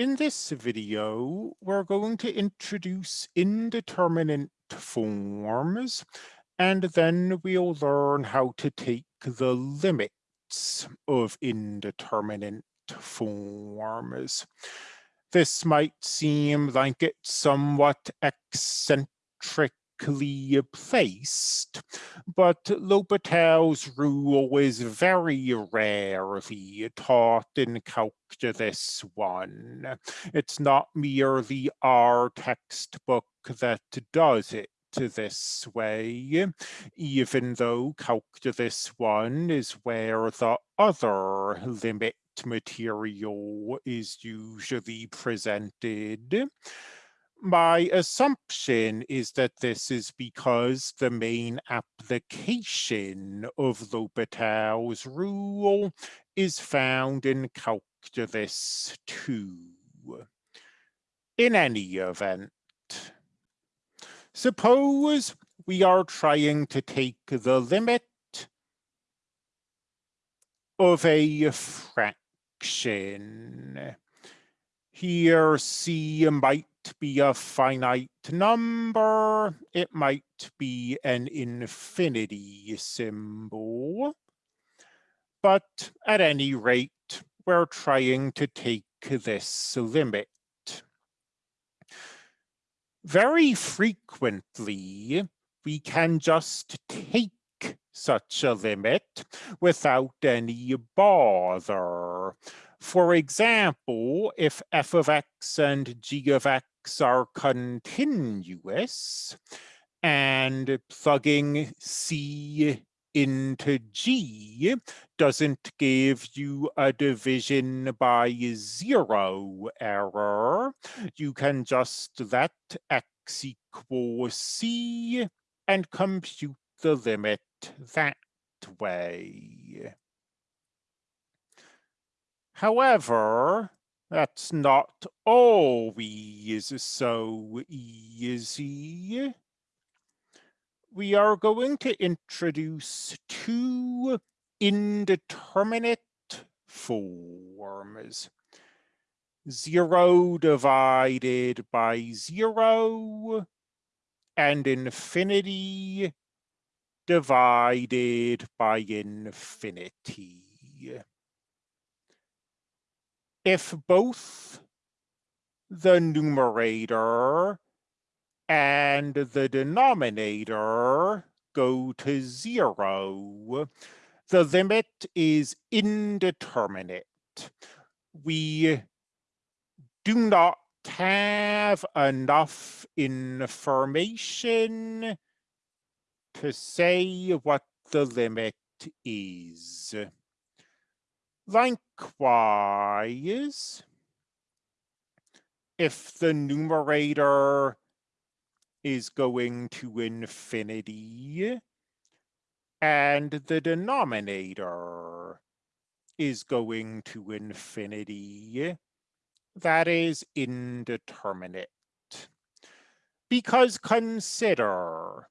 In this video, we're going to introduce indeterminate forms, and then we'll learn how to take the limits of indeterminate forms. This might seem like it's somewhat eccentric placed, but L'Hopital's rule is very rarely taught in Calculus 1. It's not merely our textbook that does it this way, even though Calculus 1 is where the other limit material is usually presented. My assumption is that this is because the main application of L'Hopital's rule is found in Calculus 2. In any event, suppose we are trying to take the limit of a fraction. Here C might be a finite number. It might be an infinity symbol. But at any rate, we're trying to take this limit. Very frequently, we can just take such a limit without any bother. For example, if f of x and g of x are continuous and plugging c into G doesn't give you a division by zero error. You can just let x equal c and compute the limit that way. However, that's not always so easy. We are going to introduce two indeterminate forms. Zero divided by zero and infinity divided by infinity if both the numerator and the denominator go to zero, the limit is indeterminate. We do not have enough information to say what the limit is. Likewise, if the numerator is going to infinity and the denominator is going to infinity, that is indeterminate. Because consider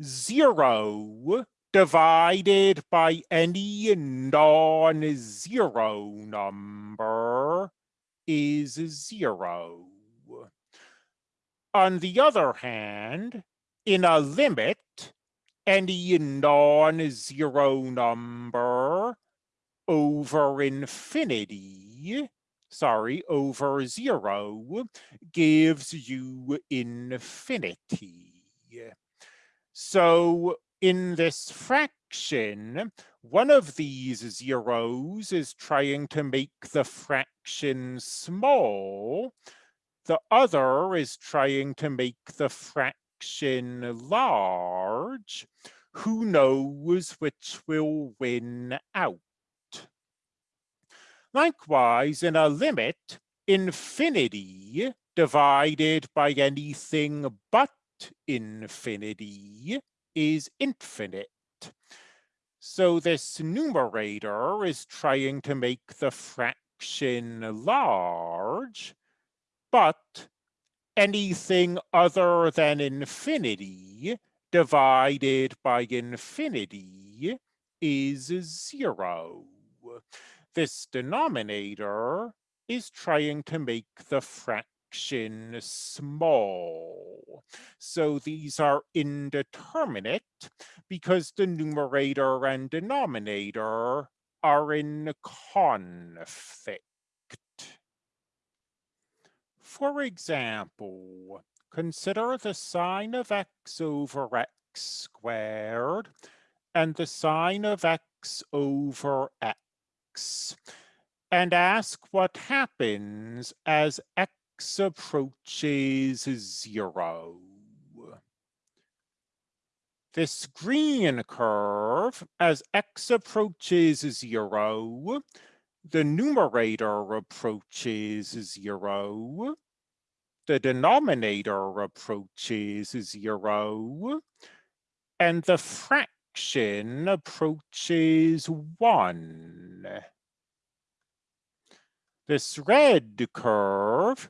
zero divided by any non-zero number is zero. On the other hand, in a limit, any non-zero number over infinity, sorry, over zero, gives you infinity. So in this fraction, one of these zeros is trying to make the fraction small. The other is trying to make the fraction large. Who knows which will win out? Likewise, in a limit, infinity divided by anything but infinity is infinite. So this numerator is trying to make the fraction large, but anything other than infinity divided by infinity is zero. This denominator is trying to make the fraction small. So these are indeterminate because the numerator and denominator are in conflict. For example, consider the sine of x over x squared and the sine of x over x and ask what happens as x approaches zero. This green curve, as x approaches zero, the numerator approaches zero, the denominator approaches zero, and the fraction approaches one. This red curve,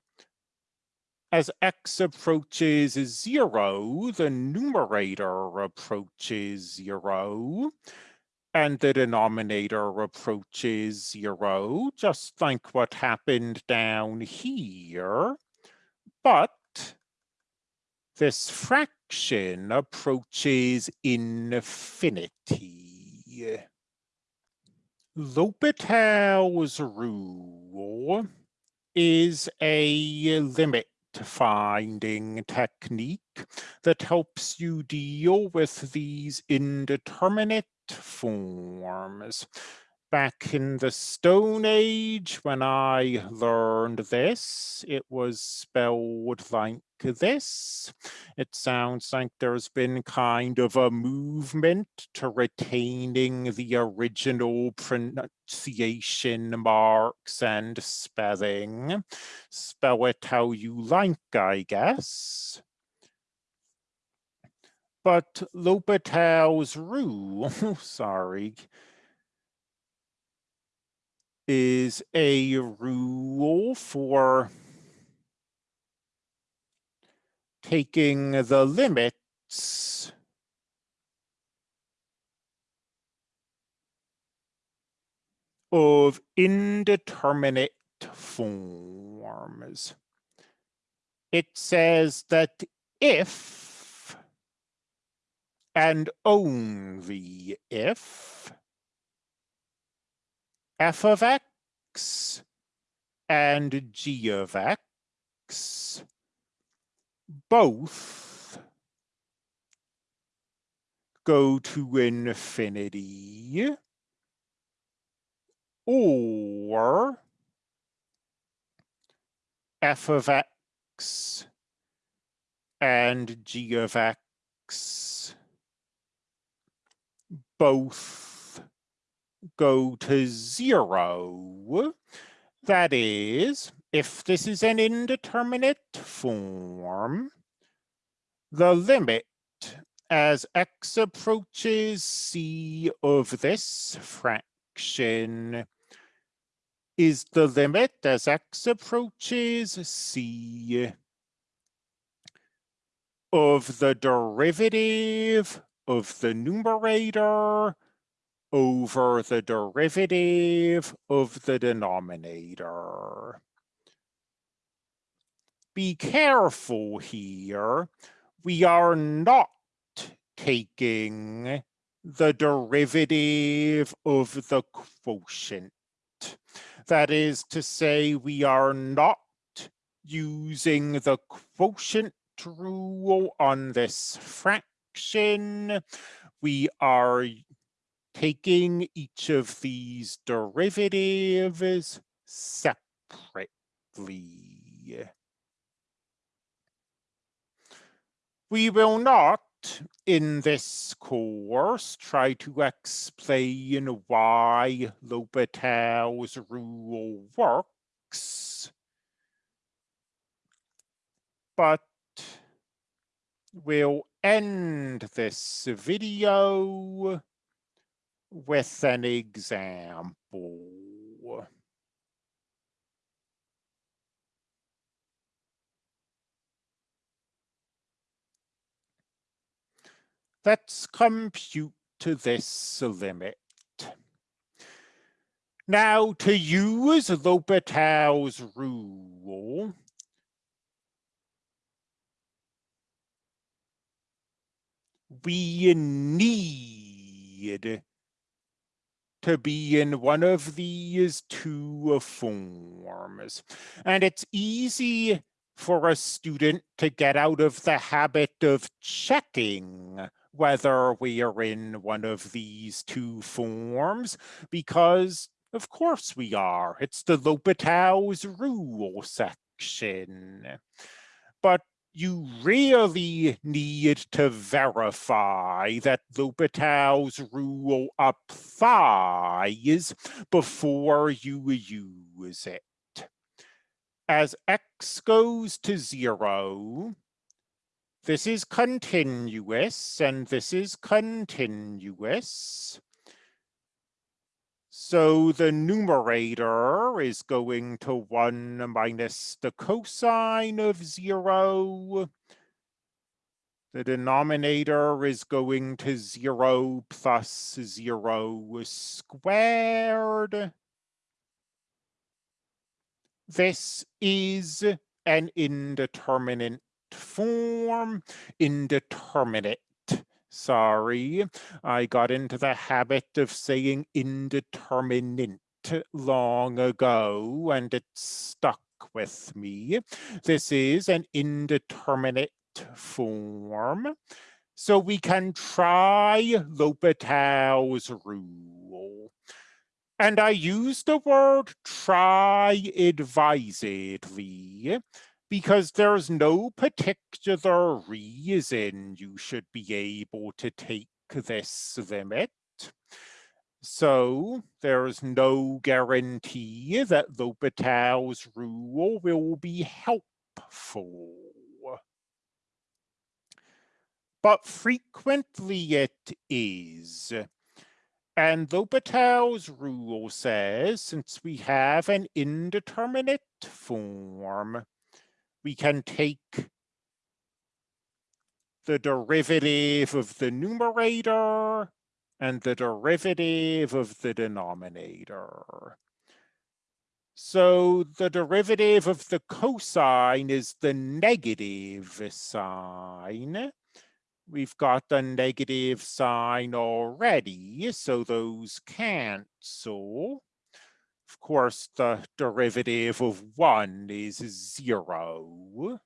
as x approaches zero, the numerator approaches zero, and the denominator approaches zero, just like what happened down here. But this fraction approaches infinity. L'Hopital's rule is a limit finding technique that helps you deal with these indeterminate forms. Back in the Stone Age, when I learned this, it was spelled like this. It sounds like there's been kind of a movement to retaining the original pronunciation marks and spelling. Spell it how you like, I guess. But L'Hopital's rule, sorry, is a rule for taking the limits of indeterminate forms. It says that if and only if f of x and g of x both go to infinity or f of x and g of x both go to zero. That is, if this is an indeterminate form, the limit as x approaches c of this fraction is the limit as x approaches c of the derivative of the numerator over the derivative of the denominator. Be careful here. We are not taking the derivative of the quotient. That is to say, we are not using the quotient rule on this fraction. We are taking each of these derivatives separately. We will not, in this course, try to explain why L'Hopital's rule works, but we'll end this video with an example. Let's compute to this limit. Now to use L'Hopital's rule, we need to be in one of these two forms. And it's easy for a student to get out of the habit of checking whether we are in one of these two forms because of course we are. It's the L'Hopital's rule section. But you really need to verify that L'Hopital's rule applies before you use it. As x goes to zero, this is continuous and this is continuous. So the numerator is going to 1 minus the cosine of 0. The denominator is going to 0 plus 0 squared. This is an indeterminate form, indeterminate Sorry, I got into the habit of saying indeterminate long ago and it stuck with me. This is an indeterminate form. So we can try L'Hopital's rule. And I use the word try advisedly because there's no particular reason you should be able to take this limit. So there's no guarantee that L'Hopital's rule will be helpful. But frequently it is. And L'Hopital's rule says, since we have an indeterminate form, we can take the derivative of the numerator and the derivative of the denominator. So the derivative of the cosine is the negative sine. We've got the negative sign already, so those cancel. Of course, the derivative of 1 is 0.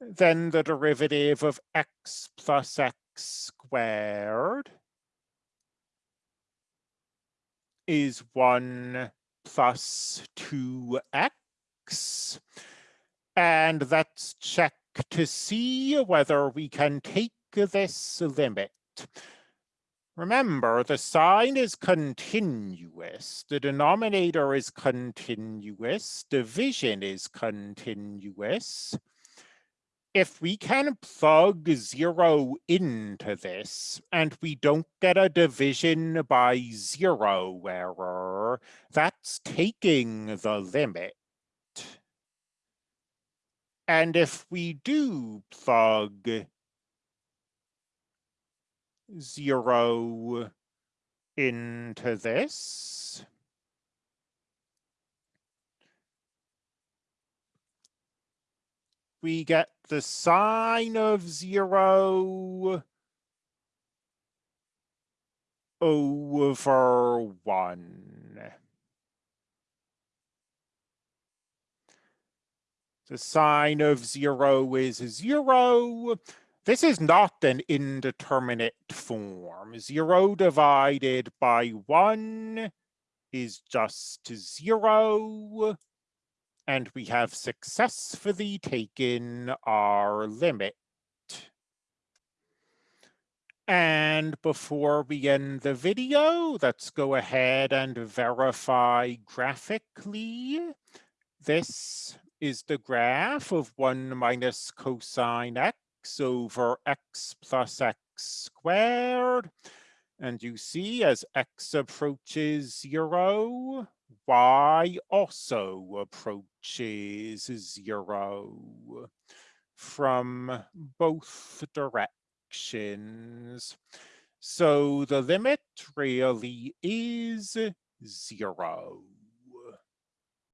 Then the derivative of x plus x squared is 1 plus 2x. And let's check to see whether we can take this limit. Remember, the sine is continuous, the denominator is continuous, division is continuous. If we can plug zero into this and we don't get a division by zero error, that's taking the limit. And if we do plug zero into this. We get the sine of zero over one. The sine of zero is zero. This is not an indeterminate form. Zero divided by one is just zero. And we have successfully taken our limit. And before we end the video, let's go ahead and verify graphically. This is the graph of 1 minus cosine x x over x plus x squared. And you see as x approaches zero, y also approaches zero from both directions. So the limit really is zeros.